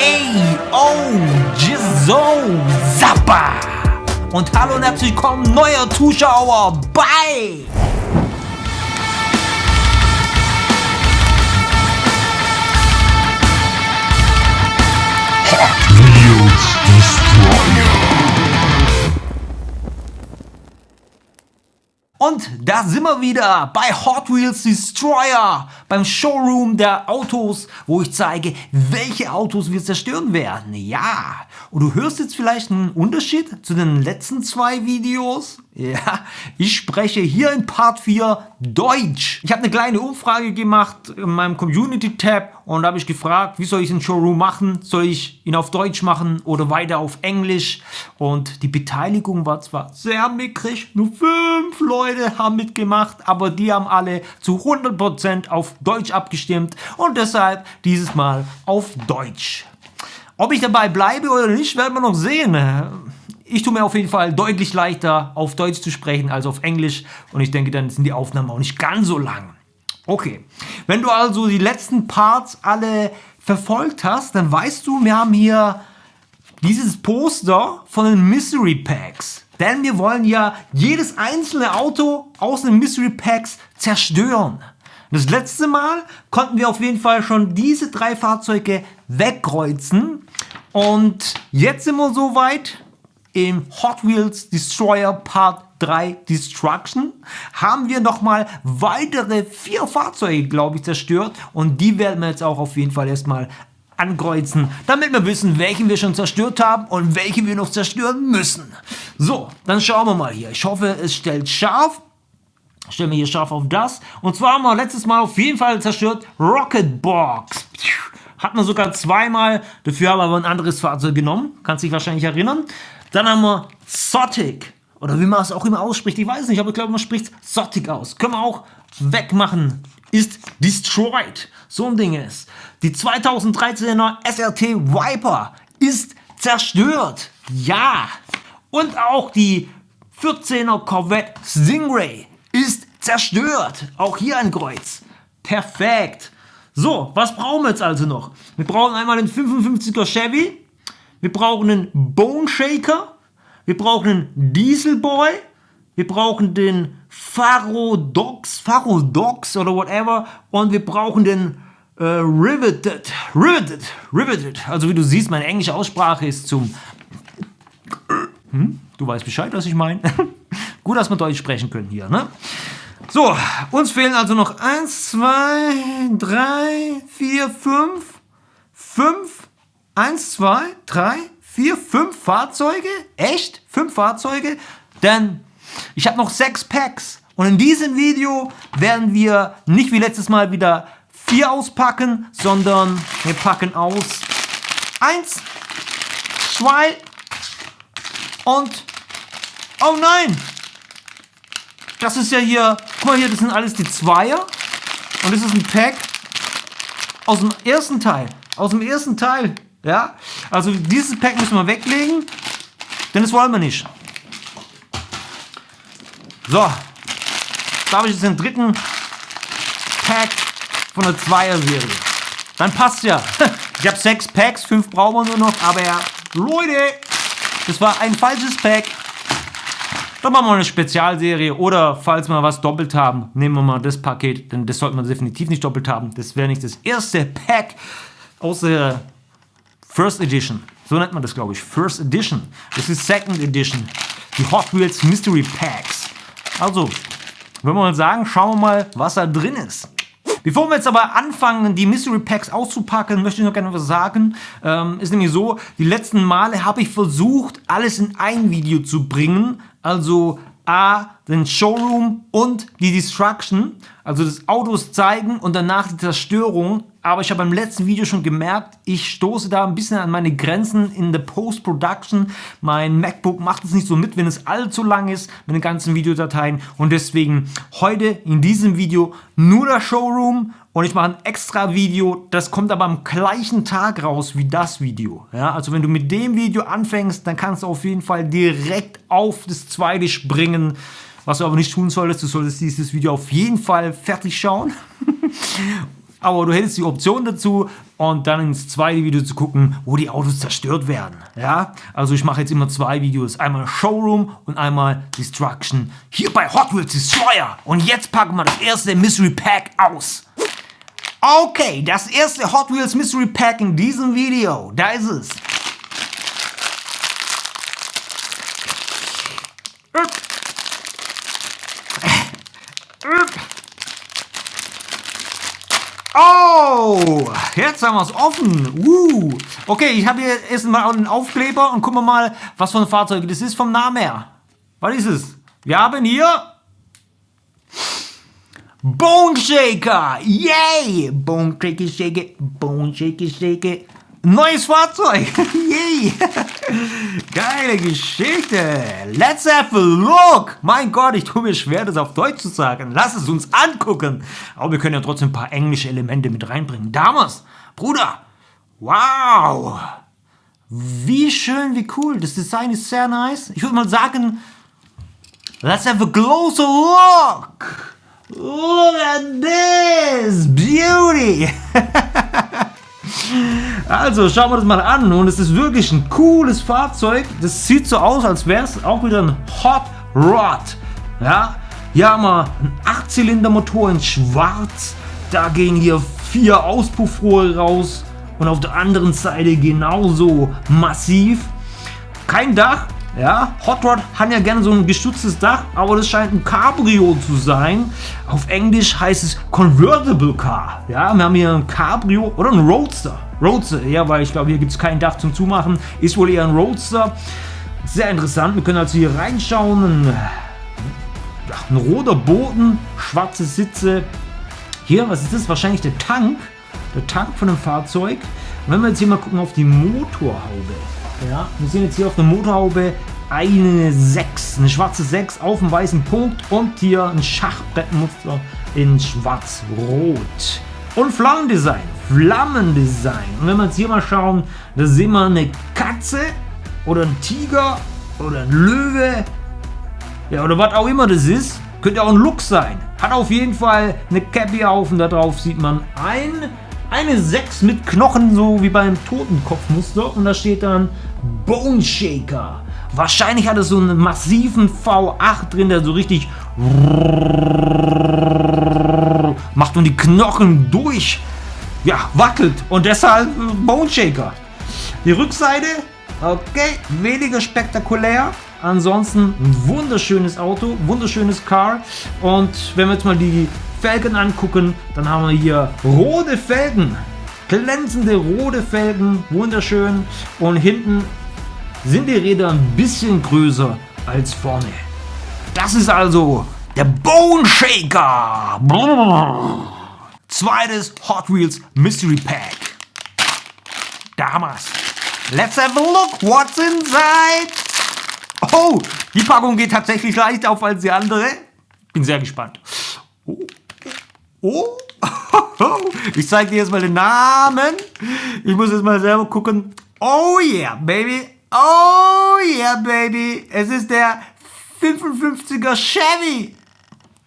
Ey, oh, Jizo, Zappa! Und hallo und herzlich willkommen, neuer Zuschauer bei Hot Wheels Destroyer. Und da sind wir wieder bei Hot Wheels Destroyer, beim Showroom der Autos, wo ich zeige, welche Autos wir zerstören werden. Ja, und du hörst jetzt vielleicht einen Unterschied zu den letzten zwei Videos. Ja, ich spreche hier in Part 4 Deutsch. Ich habe eine kleine Umfrage gemacht in meinem Community-Tab und da habe ich gefragt, wie soll ich den Showroom machen? Soll ich ihn auf Deutsch machen oder weiter auf Englisch? Und die Beteiligung war zwar sehr mickrig, nur fünf Leute haben mitgemacht, aber die haben alle zu 100% auf Deutsch abgestimmt und deshalb dieses Mal auf Deutsch. Ob ich dabei bleibe oder nicht, werden wir noch sehen. Ich tue mir auf jeden Fall deutlich leichter, auf Deutsch zu sprechen als auf Englisch. Und ich denke, dann sind die Aufnahmen auch nicht ganz so lang. Okay, wenn du also die letzten Parts alle verfolgt hast, dann weißt du, wir haben hier dieses Poster von den Mystery Packs. Denn wir wollen ja jedes einzelne Auto aus den Mystery Packs zerstören. Das letzte Mal konnten wir auf jeden Fall schon diese drei Fahrzeuge wegkreuzen. Und jetzt sind wir soweit im Hot Wheels Destroyer Part 3 Destruction haben wir nochmal weitere vier Fahrzeuge, glaube ich, zerstört. Und die werden wir jetzt auch auf jeden Fall erstmal ankreuzen, damit wir wissen, welchen wir schon zerstört haben und welche wir noch zerstören müssen. So, dann schauen wir mal hier. Ich hoffe, es stellt scharf. Stellen wir hier scharf auf das. Und zwar haben wir letztes Mal auf jeden Fall zerstört Rocket Box. Hat man sogar zweimal, dafür haben wir aber ein anderes Fahrzeug genommen. Kannst dich wahrscheinlich erinnern. Dann haben wir Zotic. Oder wie man es auch immer ausspricht. Ich weiß nicht, aber ich glaube, man spricht Zotic aus. Können wir auch wegmachen. Ist destroyed. So ein Ding ist. Die 2013er SRT Viper ist zerstört. Ja. Und auch die 14er Corvette Stingray ist zerstört. Auch hier ein Kreuz. Perfekt. So, was brauchen wir jetzt also noch? Wir brauchen einmal den 55er Chevy. Wir brauchen einen Bone Shaker. Wir brauchen einen Dieselboy. Wir brauchen den Farodox, Farodox oder whatever. Und wir brauchen den äh, Riveted, Riveted, Riveted. Also wie du siehst, meine englische Aussprache ist zum... Hm? Du weißt Bescheid, was ich meine. Gut, dass wir Deutsch sprechen können hier, ne? So, uns fehlen also noch 1, 2, 3, 4, 5, 5, 1, 2, 3, 4, 5 Fahrzeuge. Echt? 5 Fahrzeuge? Denn ich habe noch 6 Packs. Und in diesem Video werden wir nicht wie letztes Mal wieder 4 auspacken, sondern wir packen aus 1, 2 und... Oh nein! Das ist ja hier, guck mal hier, das sind alles die Zweier. Und das ist ein Pack aus dem ersten Teil. Aus dem ersten Teil. Ja, also dieses Pack müssen wir weglegen, denn das wollen wir nicht. So, da habe ich jetzt den dritten Pack von der Zweier-Serie. Dann passt ja. Ich habe sechs Packs, fünf brauchen wir nur noch, aber ja, Leute, das war ein falsches Pack. Dann machen wir eine Spezialserie oder falls wir was doppelt haben, nehmen wir mal das Paket, denn das sollte man definitiv nicht doppelt haben. Das wäre nicht das erste Pack aus der First Edition. So nennt man das, glaube ich. First Edition. Das ist Second Edition. Die Hot Wheels Mystery Packs. Also, wenn wir mal sagen, schauen wir mal, was da drin ist. Bevor wir jetzt aber anfangen, die Mystery Packs auszupacken, möchte ich noch gerne was sagen. Ähm, ist nämlich so, die letzten Male habe ich versucht, alles in ein Video zu bringen. Also A, den Showroom und die Destruction, also das Autos zeigen und danach die Zerstörung. Aber ich habe beim letzten Video schon gemerkt, ich stoße da ein bisschen an meine Grenzen in der Post-Production. Mein MacBook macht es nicht so mit, wenn es allzu lang ist mit den ganzen Videodateien. Und deswegen heute in diesem Video nur der Showroom und ich mache ein extra Video, das kommt aber am gleichen Tag raus wie das Video. Ja, also wenn du mit dem Video anfängst, dann kannst du auf jeden Fall direkt auf das zweite springen. Was du aber nicht tun solltest, du solltest dieses Video auf jeden Fall fertig schauen. aber du hättest die Option dazu und dann ins zweite Video zu gucken, wo die Autos zerstört werden. Ja, also ich mache jetzt immer zwei Videos, einmal Showroom und einmal Destruction hier bei Hot Wheels Destroyer. Und jetzt packen wir das erste Mystery Pack aus. Okay, das erste Hot Wheels Mystery Pack in diesem Video, da ist es. Oh, jetzt haben wir es offen. Uh. Okay, ich habe hier erstmal einen Aufkleber und gucken wir mal, was für ein Fahrzeug das ist vom Namen her. Was ist es? Wir haben hier Bone Shaker. Yay! Bone Shaker, Shaker, Bone Shaker, Shaker. Neues Fahrzeug! Yay! Geile Geschichte! Let's have a look! Mein Gott, ich tue mir schwer, das auf Deutsch zu sagen. Lass es uns angucken! Aber wir können ja trotzdem ein paar englische Elemente mit reinbringen. Damals, Bruder! Wow! Wie schön, wie cool. Das Design ist sehr nice. Ich würde mal sagen, let's have a closer look! Look at this! Beauty! Also schauen wir das mal an und es ist wirklich ein cooles Fahrzeug. Das sieht so aus, als wäre es auch wieder ein Hot Rod. Ja, hier haben wir einen 8-Zylinder Motor in schwarz. Da gehen hier vier Auspuffrohre raus und auf der anderen Seite genauso massiv. Kein Dach, ja, Hot Rod hat ja gerne so ein gestütztes Dach, aber das scheint ein Cabrio zu sein. Auf Englisch heißt es Convertible Car. Ja, wir haben hier ein Cabrio oder ein Roadster. Roadster, ja, weil ich glaube, hier gibt es kein Dach zum Zumachen. Ist wohl eher ein Roadster. Sehr interessant. Wir können also hier reinschauen. Ein, ein roter Boden, schwarze Sitze. Hier, was ist das? Wahrscheinlich der Tank. Der Tank von dem Fahrzeug. Und wenn wir jetzt hier mal gucken auf die Motorhaube. Ja, wir sehen jetzt hier auf der Motorhaube eine 6, eine schwarze 6 auf dem weißen Punkt und hier ein Schachbrettmuster in schwarz-rot. Und Flammendesign, Flammendesign. Und wenn wir jetzt hier mal schauen, da sehen wir eine Katze oder ein Tiger oder ein Löwe. Ja, oder was auch immer das ist. Könnte auch ein Luchs sein. Hat auf jeden Fall eine Cappy auf und da drauf sieht man ein eine 6 mit Knochen, so wie beim Totenkopfmuster. Und da steht dann Bone Shaker. Wahrscheinlich hat es so einen massiven V8 drin, der so richtig macht und die Knochen durch ja, wackelt. Und deshalb Bone Shaker. Die Rückseite, okay, weniger spektakulär. Ansonsten ein wunderschönes Auto, wunderschönes Car. Und wenn wir jetzt mal die Felgen angucken, dann haben wir hier rote Felgen. Glänzende rote Felgen, wunderschön. Und hinten sind die Räder ein bisschen größer als vorne. Das ist also der Bone Shaker. Zweites Hot Wheels Mystery Pack. Damals. Let's have a look what's inside. Oh, die Packung geht tatsächlich leicht auf als die andere. Bin sehr gespannt. Oh. Oh, ich zeige dir jetzt mal den Namen. Ich muss jetzt mal selber gucken. Oh yeah, baby. Oh yeah, baby. Es ist der 55er Chevy.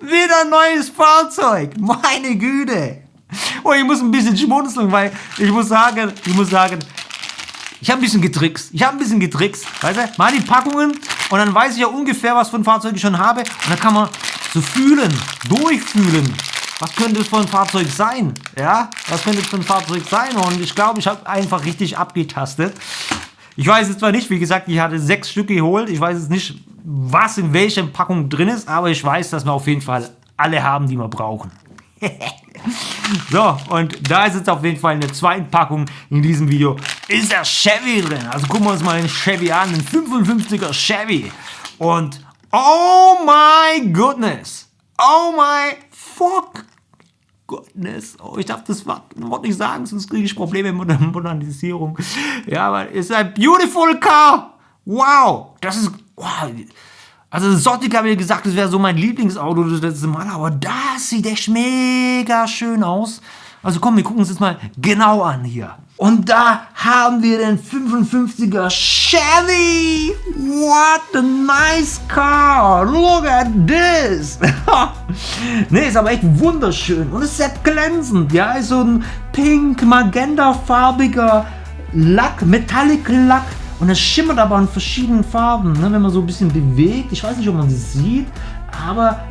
Wieder ein neues Fahrzeug. Meine Güte. Oh, ich muss ein bisschen schmunzeln, weil ich muss sagen, ich muss sagen, ich habe ein bisschen getrickst. Ich habe ein bisschen getrickst. Weißt du, mal die Packungen und dann weiß ich ja ungefähr, was für ein Fahrzeug ich schon habe. Und dann kann man so fühlen, durchfühlen. Was könnte es für ein Fahrzeug sein? Ja, was könnte es für ein Fahrzeug sein? Und ich glaube, ich habe einfach richtig abgetastet. Ich weiß jetzt zwar nicht, wie gesagt, ich hatte sechs Stück geholt. Ich weiß jetzt nicht, was in welcher Packung drin ist, aber ich weiß, dass wir auf jeden Fall alle haben, die wir brauchen. so, und da ist jetzt auf jeden Fall in der zweiten Packung in diesem Video, ist der Chevy drin. Also gucken wir uns mal den Chevy an, den 55er Chevy. Und oh my goodness, oh my fuck goodness. Oh, ich darf das Wort nicht sagen, sonst kriege ich Probleme mit der Modernisierung. Ja, aber ist ein beautiful car. Wow, das ist, wow. Also Sotik habe ich gesagt, das wäre so mein Lieblingsauto das letzte Mal, aber das sieht echt mega schön aus. Also komm, wir gucken uns das mal genau an hier. Und da haben wir den 55er Chevy. What a nice car. Look at this. ne, ist aber echt wunderschön und ist sehr glänzend. Ja, ist so ein pink, magentafarbiger Lack, Metallic Lack. Und es schimmert aber in verschiedenen Farben, ne, wenn man so ein bisschen bewegt. Ich weiß nicht, ob man sie sieht, aber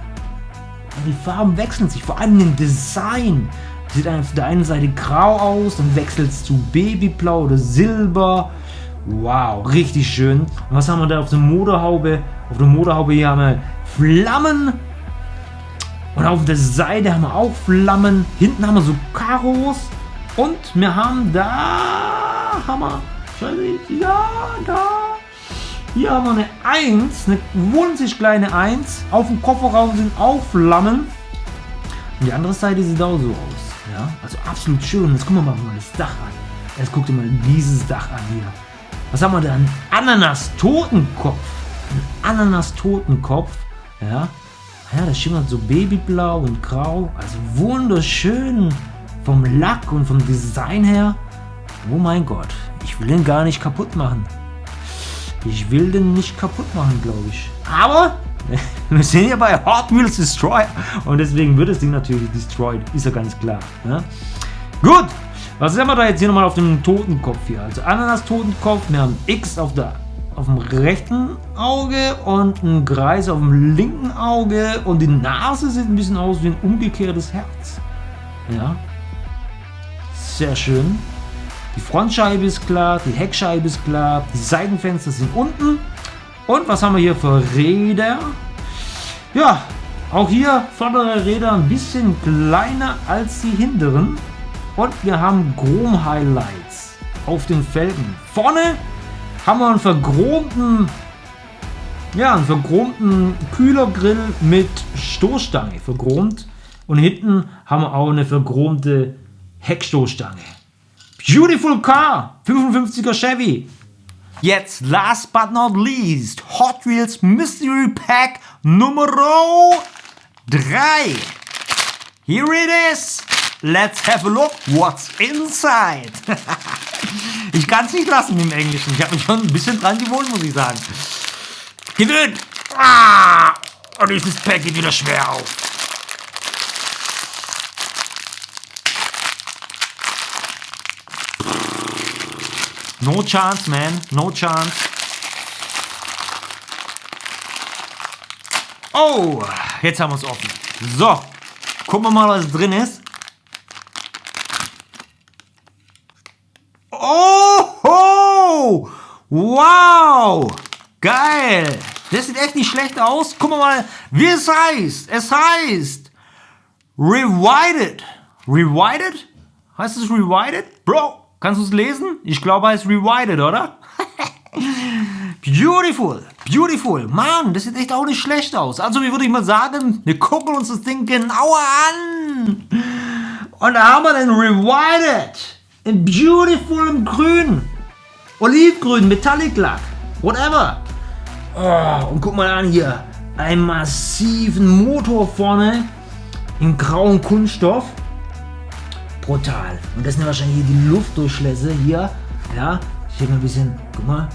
die Farben wechseln sich, vor allem im Design. Sieht auf der einen Seite grau aus, dann wechselt es zu Babyblau oder Silber. Wow, richtig schön. Und was haben wir da auf der Motorhaube? Auf der Motorhaube hier haben wir Flammen. Und auf der Seite haben wir auch Flammen. Hinten haben wir so Karos. Und wir haben da, wir, ja, da, hier haben wir eine 1, eine winzig kleine 1. Auf dem Kofferraum sind auch Flammen. Und die andere Seite sieht auch so aus. Ja, also absolut schön. Jetzt gucken wir mal das Dach an. Jetzt guckt ihr mal dieses Dach an hier. Was haben wir da? Ein Ananas-Totenkopf. Ein Ananas-Totenkopf. Ja. Ja, das schimmert so babyblau und grau. Also wunderschön vom Lack und vom Design her. Oh mein Gott. Ich will den gar nicht kaputt machen. Ich will den nicht kaputt machen, glaube ich. Aber wir sind ja bei Hot Wheels Destroyer und deswegen wird das Ding natürlich destroyed, ist ja ganz klar. Ne? Gut, was haben wir da jetzt hier nochmal auf dem Totenkopf hier? Also Ananas Totenkopf, wir haben X auf, der, auf dem rechten Auge und einen Kreis auf dem linken Auge und die Nase sieht ein bisschen aus wie ein umgekehrtes Herz. Ja, sehr schön. Die Frontscheibe ist klar, die Heckscheibe ist klar, die Seitenfenster sind unten. Und was haben wir hier für Räder? Ja, auch hier vordere Räder ein bisschen kleiner als die hinteren. Und wir haben Chrom-Highlights auf den Felgen. Vorne haben wir einen verchromten, ja, einen verchromten Kühlergrill mit Stoßstange verchromt. Und hinten haben wir auch eine verchromte Heckstoßstange. Beautiful Car, 55er Chevy. Jetzt, last but not least, Hot Wheels Mystery Pack Nummer 3. Here it is. Let's have a look what's inside. ich kann es nicht lassen im Englischen. Ich habe mich schon ein bisschen dran gewohnt, muss ich sagen. Gewöhnt. Ah, und dieses Pack geht wieder schwer auf. No chance, man. No chance. Oh, jetzt haben wir es offen. So, gucken wir mal, was drin ist. Oh, wow, geil. Das sieht echt nicht schlecht aus. Gucken wir mal, wie es heißt. Es heißt Rewinded. Rewinded? Heißt es Rewinded? Bro, Kannst du es lesen? Ich glaube, er ist rewinded, oder? beautiful, beautiful. Mann, das sieht echt auch nicht schlecht aus. Also, wie würde ich mal sagen, wir gucken uns das Ding genauer an. Und da haben wir den rewinded. In beautiful im Grün. Olivgrün, Metallic Lack. Whatever. Oh, und guck mal an hier. Einen massiven Motor vorne. In grauen Kunststoff brutal. Und das sind wahrscheinlich die Luftdurchlässe hier. Ja, ich mal ein bisschen, guck mal.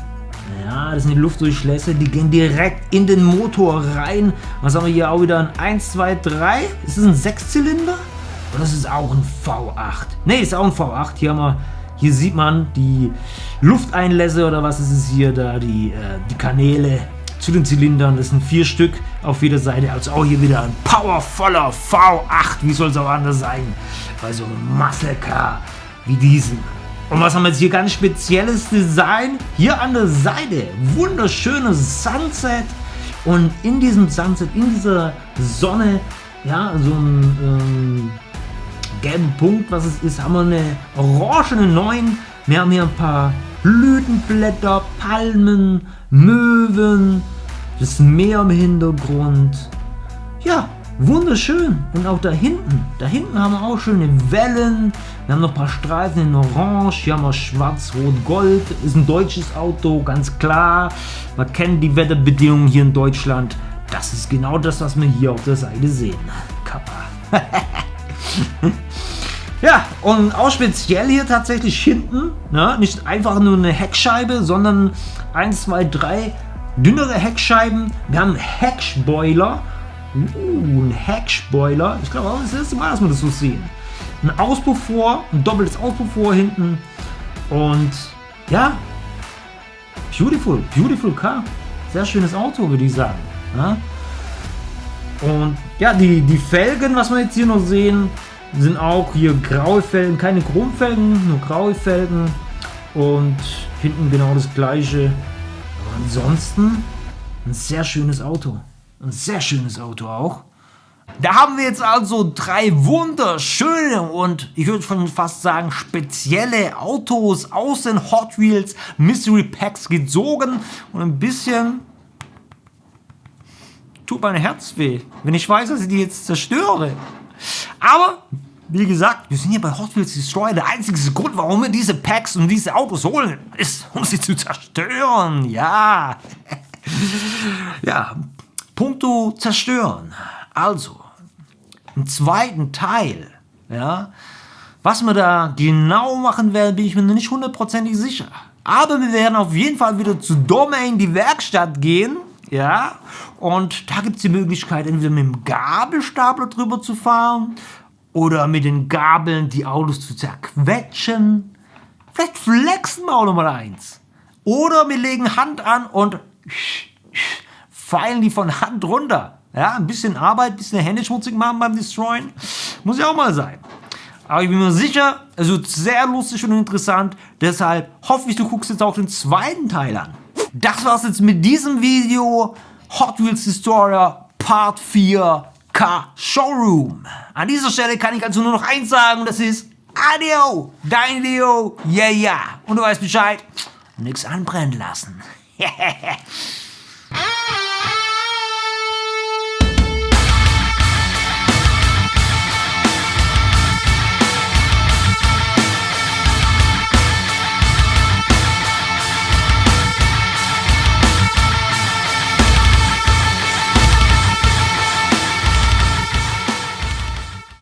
Ja, das sind die Luftdurchlässe, die gehen direkt in den Motor rein. Was haben wir hier auch wieder? Ein 1, 2, 3. Ist das ein Sechszylinder? Oder ist es auch ein V8? Ne, ist auch ein V8. Hier haben wir, hier sieht man die Lufteinlässe oder was ist es hier da, die, äh, die Kanäle zu den Zylindern. Das sind vier Stück auf jeder Seite. Also auch hier wieder ein powervoller V8. Wie soll es auch anders sein? Bei so einem Muscle Car wie diesen. Und was haben wir jetzt hier ganz spezielles Design? Hier an der Seite wunderschönes Sunset. Und in diesem Sunset, in dieser Sonne, ja, so ein ähm, gelben Punkt, was es ist, haben wir eine orangene 9. Wir haben hier ein paar Blütenblätter, Palmen, Möwen, das Meer im Hintergrund. Ja, wunderschön. Und auch da hinten, da hinten haben wir auch schöne Wellen. Wir haben noch ein paar Streifen in Orange. Hier haben wir Schwarz, Rot, Gold. Ist ein deutsches Auto, ganz klar. Man kennt die Wetterbedingungen hier in Deutschland. Das ist genau das, was wir hier auf der Seite sehen. Kappa. Ja, und auch speziell hier tatsächlich hinten, ne, nicht einfach nur eine Heckscheibe, sondern 1, 2, 3 dünnere Heckscheiben. Wir haben Heckspoiler Uh, ein Heckspoiler. Ich glaube, das ist das erste Mal, dass wir das so sehen. Ein Auspuffrohr, ein doppeltes Auspuffrohr hinten. Und ja, beautiful, beautiful car. Sehr schönes Auto, würde ich sagen. Ja? Und ja, die, die Felgen, was wir jetzt hier noch sehen, sind auch hier graue Felgen, keine Chromfelgen, nur graue Felgen. Und hinten genau das gleiche. Aber ansonsten ein sehr schönes Auto. Ein sehr schönes Auto auch. Da haben wir jetzt also drei wunderschöne und ich würde schon fast sagen spezielle Autos aus den Hot Wheels Mystery Packs gezogen und ein bisschen tut mein Herz weh, wenn ich weiß, dass ich die jetzt zerstöre. Aber wie gesagt, wir sind hier bei Hot Wheels Destroy. Der einzige Grund, warum wir diese Packs und diese Autos holen, ist, um sie zu zerstören. Ja. ja, Punkto zerstören. Also, im zweiten Teil, ja, was wir da genau machen werden, bin ich mir noch nicht hundertprozentig sicher. Aber wir werden auf jeden Fall wieder zu Domain, die Werkstatt, gehen. Ja, und da gibt es die Möglichkeit, entweder mit dem Gabelstapler drüber zu fahren oder mit den Gabeln die Autos zu zerquetschen. Vielleicht flexen wir auch noch mal eins. Oder wir legen Hand an und feilen die von Hand runter. Ja, ein bisschen Arbeit, ein bisschen Hände schmutzig machen beim Destroyen. Muss ja auch mal sein. Aber ich bin mir sicher, es wird sehr lustig und interessant. Deshalb hoffe ich, du guckst jetzt auch den zweiten Teil an. Das war's jetzt mit diesem Video. Hot Wheels Destroyer Part 4 Car Showroom. An dieser Stelle kann ich also nur noch eins sagen, das ist Adio, dein Leo, yeah, yeah. Und du weißt Bescheid, nix anbrennen lassen.